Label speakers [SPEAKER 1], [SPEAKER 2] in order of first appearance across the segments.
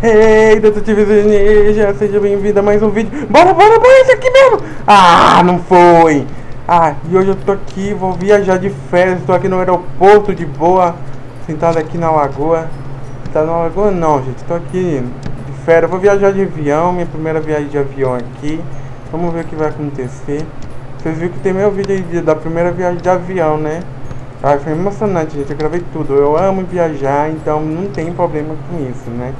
[SPEAKER 1] Ei, detetive Ninja, seja bem-vindo a mais um vídeo. Bora, bora, bora, esse aqui mesmo. Ah, não foi. Ah, e hoje eu tô aqui, vou viajar de férias, tô aqui no aeroporto de boa, sentado aqui na lagoa. Tá na lagoa não, gente, tô aqui de férias, vou viajar de avião, minha primeira viagem de avião aqui. Vamos ver o que vai acontecer. Vocês viram que tem meu vídeo aí da primeira viagem de avião, né? Ah, foi emocionante, gente, eu gravei tudo. Eu amo viajar, então não tem problema com isso, né?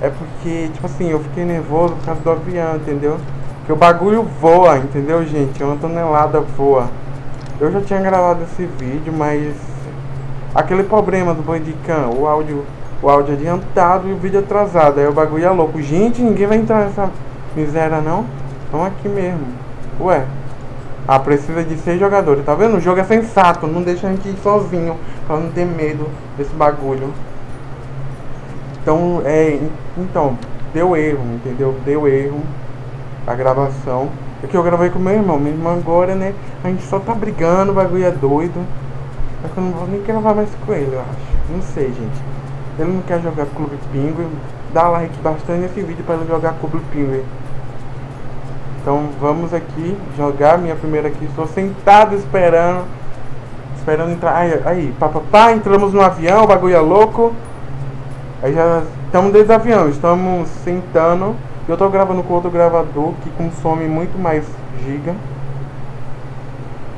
[SPEAKER 1] É porque, tipo assim, eu fiquei nervoso por causa do avião, entendeu? Que o bagulho voa, entendeu, gente? Uma tonelada voa. Eu já tinha gravado esse vídeo, mas aquele problema do Bandicam, o áudio, o áudio adiantado e o vídeo atrasado, aí o bagulho é louco. Gente, ninguém vai entrar nessa miséria não? Vamos aqui mesmo. Ué. Ah, precisa de seis jogadores, tá vendo? O jogo é sensato, não deixa a gente ir sozinho, pra não ter medo desse bagulho. Então, é, então, deu erro, entendeu? Deu erro a gravação. É que eu gravei com meu irmão, meu irmão agora, né? A gente só tá brigando, o bagulho é doido. É que eu não vou nem gravar mais com ele, eu acho. Não sei, gente. Ele não quer jogar Clube Pinguim. Dá like bastante nesse vídeo para ele jogar Clube Pinguim. Então vamos aqui jogar minha primeira aqui. Estou sentado esperando. Esperando entrar. Aí, aí, papapá, entramos no avião, o bagulho é louco. Aí já estamos desde o avião, estamos sentando. Eu estou gravando com outro gravador que consome muito mais giga.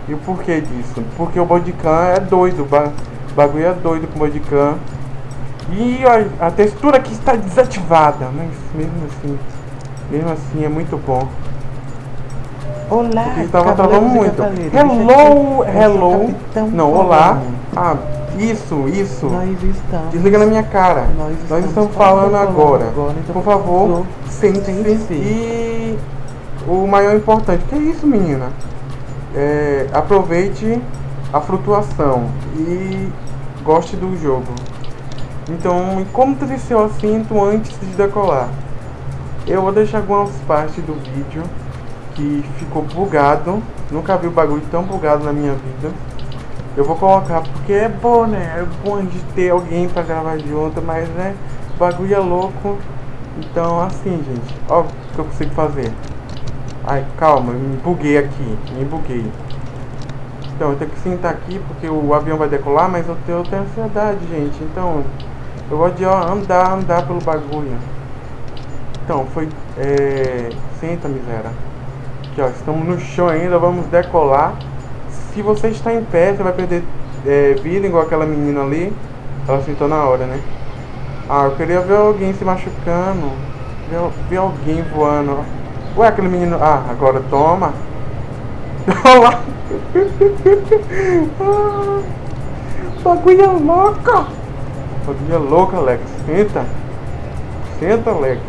[SPEAKER 1] E o porquê disso? Porque o Bodicam é doido, o bagulho é doido com o Bodicam. E a, a, textura aqui está desativada, mas mesmo assim, mesmo assim é muito bom.
[SPEAKER 2] Olá,
[SPEAKER 1] Porque estava travando muito. Hello, hello. Não, olá. Ah, isso, isso.
[SPEAKER 2] Nós estamos.
[SPEAKER 1] Desliga na minha cara.
[SPEAKER 2] Nós estamos,
[SPEAKER 1] Nós estamos falando,
[SPEAKER 2] falando
[SPEAKER 1] agora.
[SPEAKER 2] agora, então,
[SPEAKER 1] Por favor, sente-se. E o maior importante, que é isso, menina? É, aproveite a flutuação e goste do jogo. Então, como teve seu assento antes de decolar? Eu vou deixar algumas partes do vídeo que ficou bugado. Nunca vi o bagulho tão bugado na minha vida. Eu vou colocar porque é bom, né? É bom de ter alguém pra gravar junto, mas né? O bagulho é louco. Então assim, gente, ó o que eu consigo fazer. Ai, calma, me buguei aqui, me buguei. Então eu tenho que sentar aqui porque o avião vai decolar, mas eu tenho, eu tenho ansiedade, gente. Então eu gosto de ó, andar, andar pelo bagulho. Então, foi. É, senta, miséria. Aqui, ó, estamos no chão ainda, vamos decolar se você está em pé, você vai perder é, vida igual aquela menina ali. Ela sentou na hora, né? Ah, eu queria ver alguém se machucando. Ver, ver alguém voando. Ué, aquele menino. Ah, agora toma. Olha lá. ah, é louca. Bagulho é louca, Alex. Senta. Senta, Alex.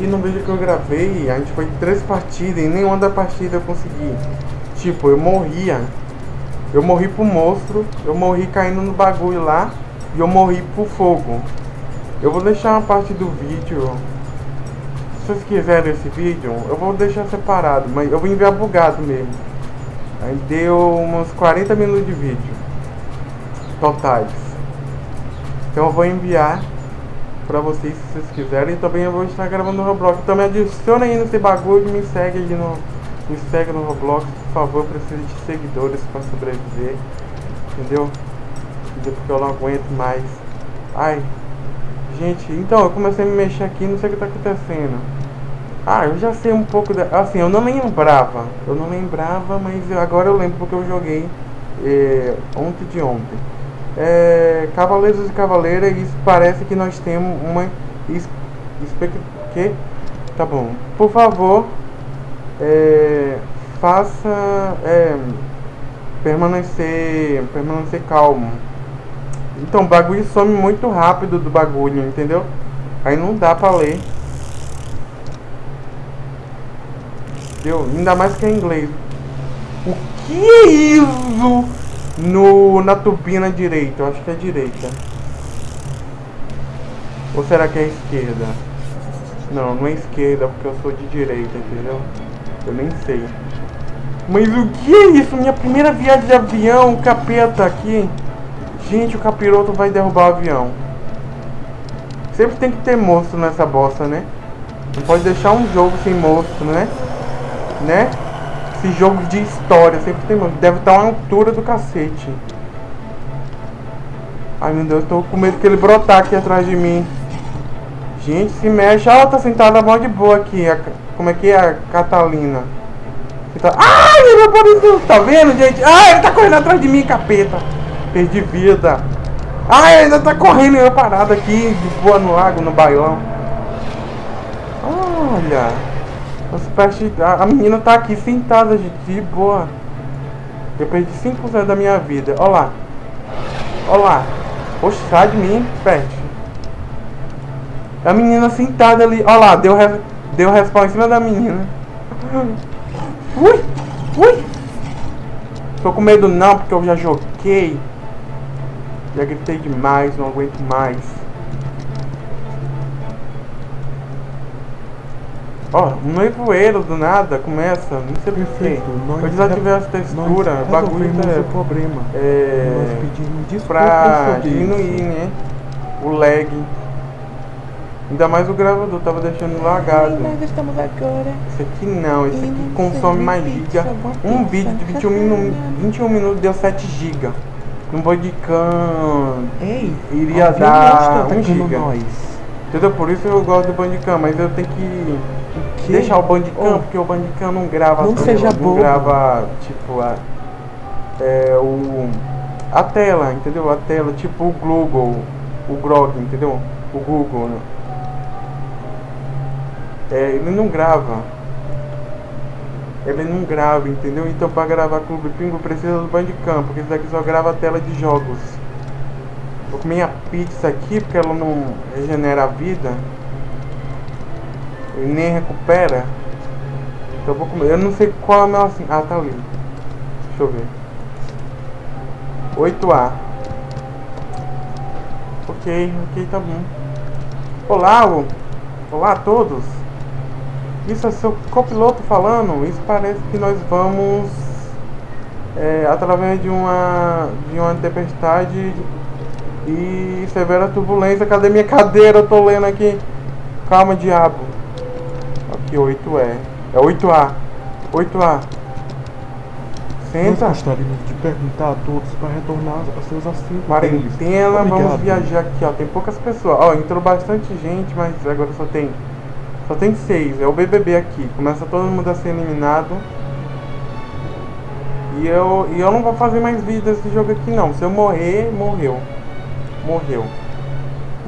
[SPEAKER 1] E no vídeo que eu gravei, a gente foi três partidas e nenhuma da partida eu consegui. Tipo, eu morria. Eu morri pro monstro, eu morri caindo no bagulho lá e eu morri pro fogo. Eu vou deixar uma parte do vídeo. Se vocês quiserem esse vídeo, eu vou deixar separado, mas eu vou enviar bugado mesmo. Aí deu uns 40 minutos de vídeo totais. Então eu vou enviar pra vocês se vocês quiserem. E também eu vou estar gravando no Roblox. Também adiciona aí nesse bagulho e me segue aí no me segue no Roblox, por favor, preciso de seguidores para sobreviver. Entendeu? Porque eu não aguento mais. Ai. Gente, então eu comecei a me mexer aqui, não sei o que tá acontecendo. Ah, eu já sei um pouco da. Assim, eu não lembrava. Eu não lembrava, mas agora eu lembro porque eu joguei é, ontem de ontem. É, Cavaleiros e Cavaleiras, isso parece que nós temos uma. Que? Tá bom. Por favor, é, faça é, permanecer, permanecer calmo. Então, o bagulho some muito rápido do bagulho, entendeu? Aí não dá pra ler. Entendeu? Ainda mais que é inglês. O que é isso no, na turbina direita? Eu acho que é direita. Ou será que é esquerda? Não, não é esquerda, porque eu sou de direita, entendeu? Eu nem sei. Mas o que é isso? Minha primeira viagem de avião, capeta aqui. Gente, o capiroto vai derrubar o avião. Sempre tem que ter monstro nessa bosta, né? Não pode deixar um jogo sem monstro, né? Né? Esse jogo de história sempre tem monstro. Deve estar uma altura do cacete. Ai meu Deus, eu tô com medo que ele brotar aqui atrás de mim. Gente, se mexe. Ela tá sentada mó de boa aqui. A, como é que é a Catalina? Tá... Ai, ele apareceu. Tá vendo, gente? Ai, ele tá correndo atrás de mim, capeta. Perdi vida. Ai, ainda tá correndo eu parado aqui, de boa no lago, no bailão. Olha. Os peixes, a, menina tá aqui sentada, gente, de boa. Eu perdi 5% da minha vida. Olha lá. Olha lá. Poxa, sai de mim, pet. A menina sentada ali. Olha lá, deu, re... deu respawn em cima da menina. Ui! Ui! Tô com medo não, porque eu já joguei. Já gritei demais, não aguento mais. Ó, oh, um nevoeiro do nada começa, não sei porquê. Eu desativei as texturas, bagulho é,
[SPEAKER 2] o problema.
[SPEAKER 1] É,
[SPEAKER 2] nós pedimos
[SPEAKER 1] pra diminuir, né? O lag. Ainda mais o gravador, tava deixando lagado.
[SPEAKER 2] Nós estamos agora.
[SPEAKER 1] Esse aqui não, esse aqui consome mais giga. Um vídeo de 21 minutos, 21 minutos deu 7 GB. Um Bandicam
[SPEAKER 2] Ei,
[SPEAKER 1] iria dar 1 GB. Entendeu? Por isso eu gosto do Bandicam, mas eu tenho que deixar o Bandicam, oh. porque o Bandicam não grava
[SPEAKER 2] não seja
[SPEAKER 1] não
[SPEAKER 2] bobo.
[SPEAKER 1] grava tipo a, é, o, a tela, entendeu? A tela, tipo o Google, o Grog, entendeu? O Google, né? É, ele não grava. Ele não grava, entendeu? Então para gravar Clube Pingo precisa do Bandicam, porque isso daqui só grava a tela de jogos. Vou comer a pizza aqui porque ela não regenera a vida. E nem recupera. Então eu vou comer. Eu não sei qual é o meu assim. Ah, tá ali. Deixa eu ver. 8A. Ok, ok, tá bom. Olá, olá a todos. Isso é seu copiloto falando. Isso parece que nós vamos é, através de uma de uma tempestade e severa turbulência. Cadê minha cadeira? Eu tô lendo aqui. Calma, diabo. Aqui 8E. É 8A. 8A. Senta.
[SPEAKER 2] Nós gostaríamos de perguntar a todos para retornar a seus assentos.
[SPEAKER 1] Quarentena, vamos viajar aqui, ó. Tem poucas pessoas. Ó, entrou bastante gente, mas agora só tem só tem seis, é o BBB aqui. Começa todo mundo a ser eliminado. E eu, e eu não vou fazer mais vídeo desse jogo aqui não. Se eu morrer, morreu. Morreu.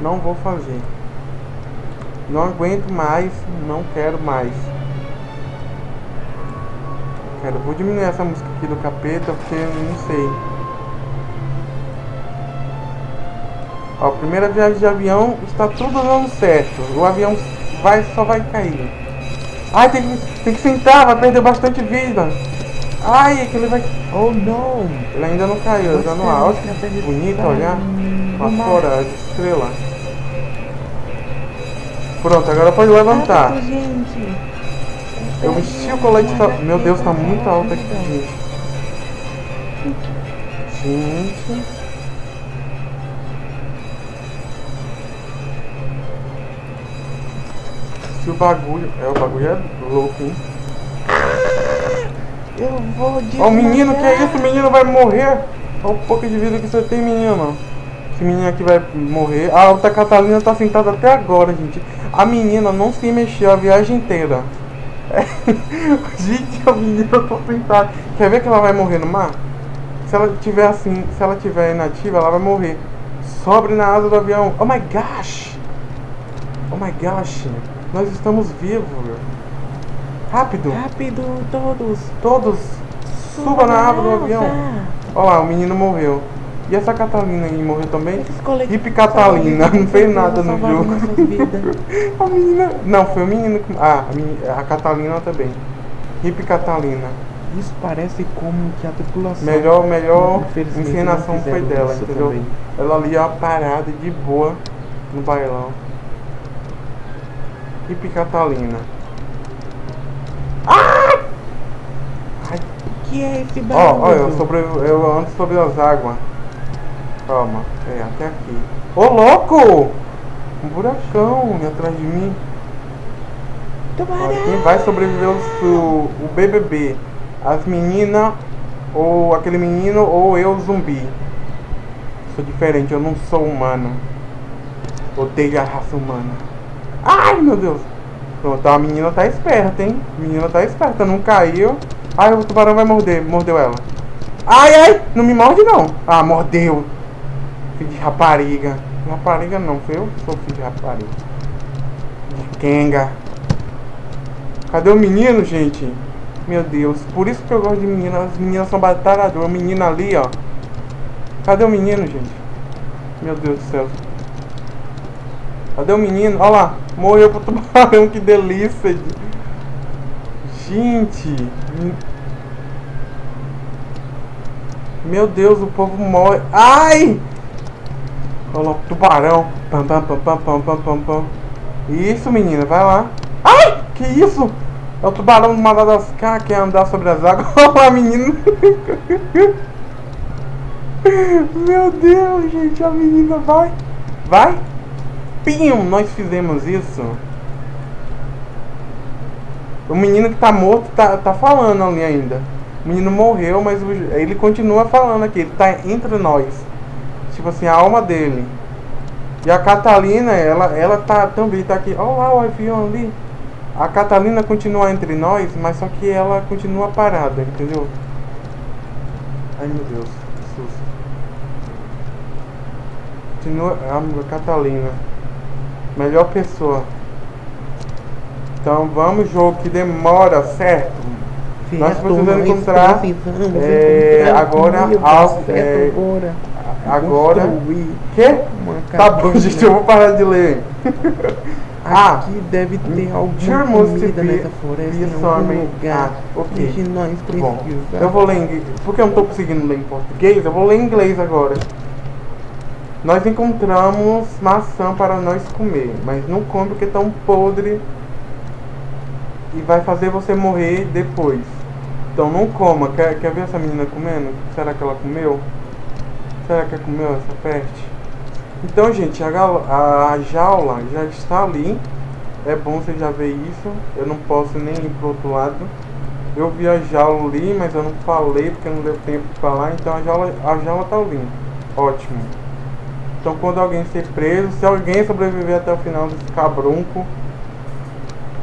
[SPEAKER 1] Não vou fazer. Não aguento mais, não quero mais. Quero, vou diminuir essa música aqui do capeta porque eu não sei. Ó, primeira viagem de avião está tudo dando certo. O avião vai, só vai cair. Ai, tem que, tem que sentar, vai perder bastante vida. Ai, aquele vai...
[SPEAKER 2] Oh, não.
[SPEAKER 1] Ele ainda não caiu, ainda no alto. Bonito olhar. Uma fora, estrela. Pronto, agora pode levantar. Eu vesti o colete... Tá... Meu Deus, tá muito alto aqui, gente. Gente... o bagulho. É, o bagulho é louco, hein?
[SPEAKER 2] Eu vou
[SPEAKER 1] de. Ó, o menino, que é isso? O menino vai morrer. Olha o pouco de vida que você tem, menino. Esse menino aqui vai morrer. A outra Catalina tá sentada até agora, gente. A menina não se mexeu a viagem inteira. É. gente, a menina tá sentada. Quer ver que ela vai morrer no mar? Se ela tiver assim, se ela tiver inativa, ela vai morrer. Sobre na asa do avião. Oh my gosh! Oh my gosh! Nós estamos vivos. Rápido.
[SPEAKER 2] Rápido, todos.
[SPEAKER 1] Todos. Suba, Suba na árvore do avião. Olha lá, o menino morreu. E essa Catalina aí morreu também? Hip Catalina, não fez nada no jogo. a menina. Não, foi o menino que. Ah, a, menina, a Catalina também. Hip Catalina.
[SPEAKER 2] Isso parece como que a tripulação.
[SPEAKER 1] Melhor, melhor encenação foi dela, entendeu? Também. Ela ali, ó, parada de boa no bailão. Hip Catalina.
[SPEAKER 2] Ah! Ai. Que é esse barulho?
[SPEAKER 1] Ó, ó, eu, sobre, eu ando sobre as águas. Calma, é, até aqui. Ô, louco! Um buracão atrás de mim. Olha, quem vai sobreviver o, o BBB? As meninas, ou aquele menino, ou eu, zumbi. Sou diferente, eu não sou humano. Odeio a raça humana. Ai, meu Deus. Pronto, a menina tá esperta, hein? A menina tá esperta, não caiu. Ai, o tubarão vai morder, mordeu ela. Ai, ai, não me morde não. Ah, mordeu. Filho de rapariga. Rapariga não, eu sou filho de rapariga. De Kenga. Cadê o menino, gente? Meu Deus, por isso que eu gosto de meninas. As meninas são batalhadoras. O menino ali, ó. Cadê o menino, gente? Meu Deus do céu. Cadê o menino? Olha lá, morreu pro tubarão, que delícia. Gente. Meu Deus, o povo morre. Ai! Lá, tubarão. Pam, pam, pam, pam, pam, pam, pam. Isso, menina, vai lá. Ai! Que isso? É o tubarão do Madagascar que quer andar sobre as águas. Olha lá, menino. Meu Deus, gente, a menina vai. Vai. Pim, nós fizemos isso. O menino que tá morto tá, tá falando ali ainda. O menino morreu, mas o, ele continua falando aqui. Ele tá entre nós. Tipo assim, a alma dele. E a Catalina, ela, ela tá também tá aqui. Olha lá o avião ali. A Catalina continua entre nós, mas só que ela continua parada, entendeu? Ai meu Deus, que susto. Continua. A Catalina. Melhor pessoa. Então vamos, jogo que demora, certo? Nós precisamos encontrar é, agora ao, é, agora que? Tá bom, gente, eu vou parar de ler.
[SPEAKER 2] ah, aqui deve ter alguma comida nessa floresta em algum lugar
[SPEAKER 1] ah, okay.
[SPEAKER 2] que nós precisamos.
[SPEAKER 1] Eu vou ler em porque eu não tô conseguindo ler em português, eu vou ler em inglês agora. Nós encontramos maçã para nós comer, mas não come porque tão podre e vai fazer você morrer depois. Então não coma. Quer, quer ver essa menina comendo? Será que ela comeu? Será que ela comeu essa peste? Então, gente, a, a jaula já está ali. É bom você já ver isso. Eu não posso nem ir pro outro lado. Eu vi a jaula ali, mas eu não falei porque não deu tempo de falar. Então a jaula, a jaula tá ali. Ótimo. Então quando alguém ser preso, se alguém sobreviver até o final desse cabrunco,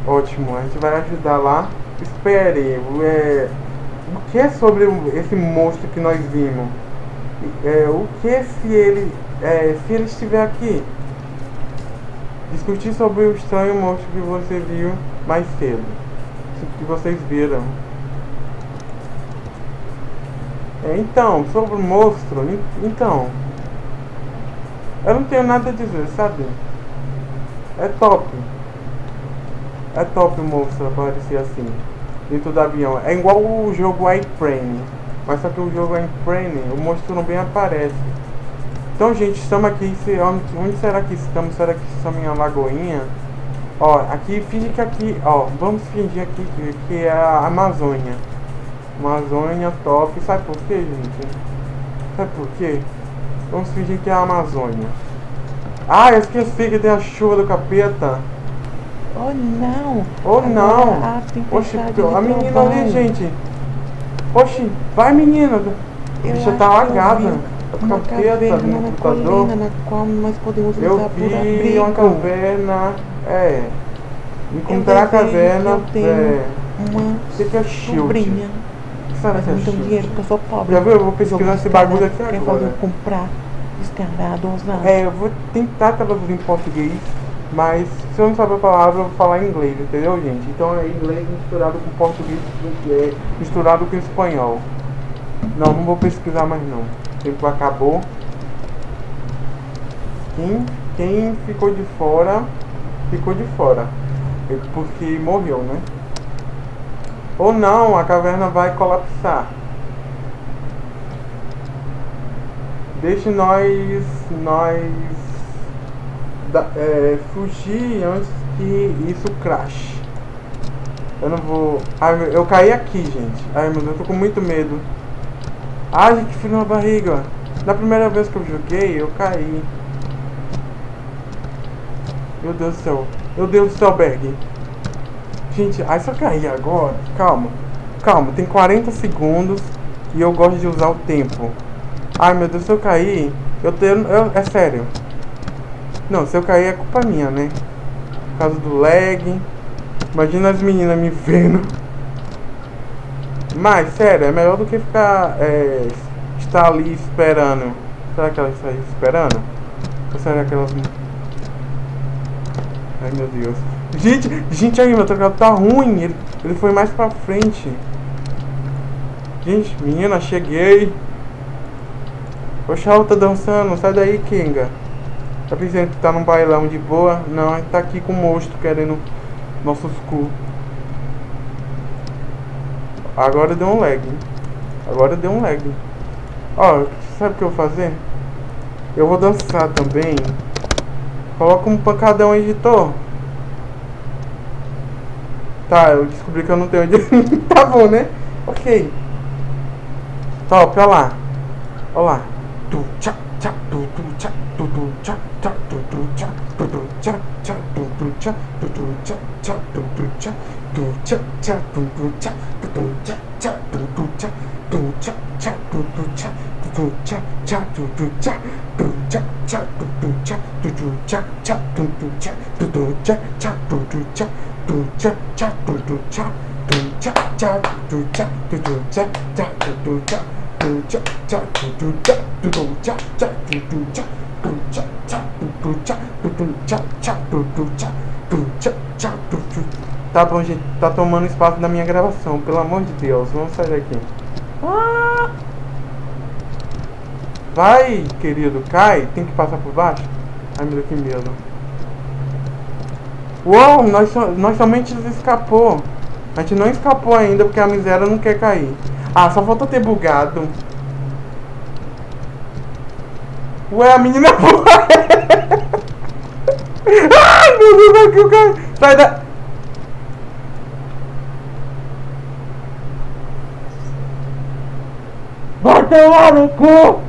[SPEAKER 1] ótimo, a gente vai ajudar lá. Espere, é, o que é sobre esse monstro que nós vimos? É, o que se ele, é, se ele estiver aqui? Discutir sobre o estranho monstro que você viu mais cedo. Que vocês viram. É, então, sobre o monstro, então, eu não tenho nada a dizer, sabe? É top. É top monstro aparecer assim, dentro do avião. É igual o jogo iFrame. Mas só que o jogo iFrame, o monstro não bem aparece. Então, gente, estamos aqui. Onde, será que estamos? Será que estamos em uma lagoinha? Ó, aqui, finge que aqui, ó, vamos fingir aqui que, que é a Amazônia. Amazônia top. Sabe por quê, gente? Sabe por quê? Vamos fingir que é a Amazônia. Ah, eu esqueci que tem a chuva do capeta.
[SPEAKER 2] Oh não!
[SPEAKER 1] Oh não! A Oxi, a menina ali, gente. Oxi, vai menina. A bicha tá alagada.
[SPEAKER 2] Uma caverna na colina na qual nós podemos
[SPEAKER 1] eu
[SPEAKER 2] usar por abrigo.
[SPEAKER 1] vi uma caverna, é. Encontrar a caverna,
[SPEAKER 2] eu
[SPEAKER 1] é.
[SPEAKER 2] uma
[SPEAKER 1] Sei que é shield.
[SPEAKER 2] sobrinha.
[SPEAKER 1] que será que é shield?
[SPEAKER 2] dinheiro porque eu sou pobre.
[SPEAKER 1] Já viu? Eu vou pesquisar esse bagulho aqui
[SPEAKER 2] Quer fazer
[SPEAKER 1] agora.
[SPEAKER 2] Descarado, ousado.
[SPEAKER 1] É, eu vou tentar traduzir em português, mas se eu não saber a palavra, eu vou falar em inglês, entendeu, gente? Então é inglês misturado com português, é, misturado com espanhol. Não, não vou pesquisar mais não. O tempo acabou. Quem, quem ficou de fora, ficou de fora. É Porque morreu, né? Ou não, a caverna vai colapsar. Deixe nós, nós da- é, fugir antes que isso crash. Eu não vou. Ai, eu caí aqui, gente. Ai meu Deus, eu tô com muito medo. Ai, que frio na barriga. Na primeira vez que eu joguei, eu caí. Meu Deus do céu. Meu Deus do céu, Berg. Gente, aí só cair agora. Calma. Calma, tem 40 segundos. E eu gosto de usar o tempo. Ai, meu Deus, se eu cair... Eu tenho... Eu, é sério. Não, se eu cair é culpa minha, né? Por causa do lag. Imagina as meninas me vendo. Mas, sério, é melhor do que ficar... É, estar ali esperando. Será que elas estão esperando? Ou será que elas... Ai, meu Deus. Gente, gente, aí, meu teclado tá ruim. Ele, ele foi mais pra frente. Gente, menina, cheguei. O Chau tá dançando. Sai daí, Kinga. Tá pensando que tá num bailão de boa? Não, tá aqui com o monstro querendo nossos cu. Agora deu um lag. Agora deu um lag. Ó, sabe o que eu vou fazer? Eu vou dançar também. Coloca um pancadão editor. Tá, eu descobri que eu não tenho onde. tá bom, né? Ok. Top, olha lá. Olha lá. tu chắc chắc tu tu chắc tu tu chắc chắc tu tu chắc tu tu chắc chắc tu tu chắc tu tu chắc chắc tu tu chắc tu chắc chắc tu tu chắc tu tu chắc chắc tu tu chắc tu chắc chắc tu tu chắc tu tu chắc chắc tu tu chắc tu chắc chắc tu tu chắc tu tu chắc chắc tu tu chắc tu tu chắc chắc tu tu chắc tu chắc chắc tu tu chắc tu chắc chắc tu tu chắc tu tu chắc chắc tu tu chắc Tá bom, gente, tá tomando espaço da minha gravação, pelo amor de Deus, vamos sair daqui. Ah! Vai, querido, cai, tem que passar por baixo. Ai meu Deus, que medo. Uou, nós, nós somente escapou. A gente não escapou ainda porque a miséria não quer cair. Ah, só falta ter bugado. Ué, a menina Ai, meu Deus, aqui o cara... Sai da... Vai tomar no cu!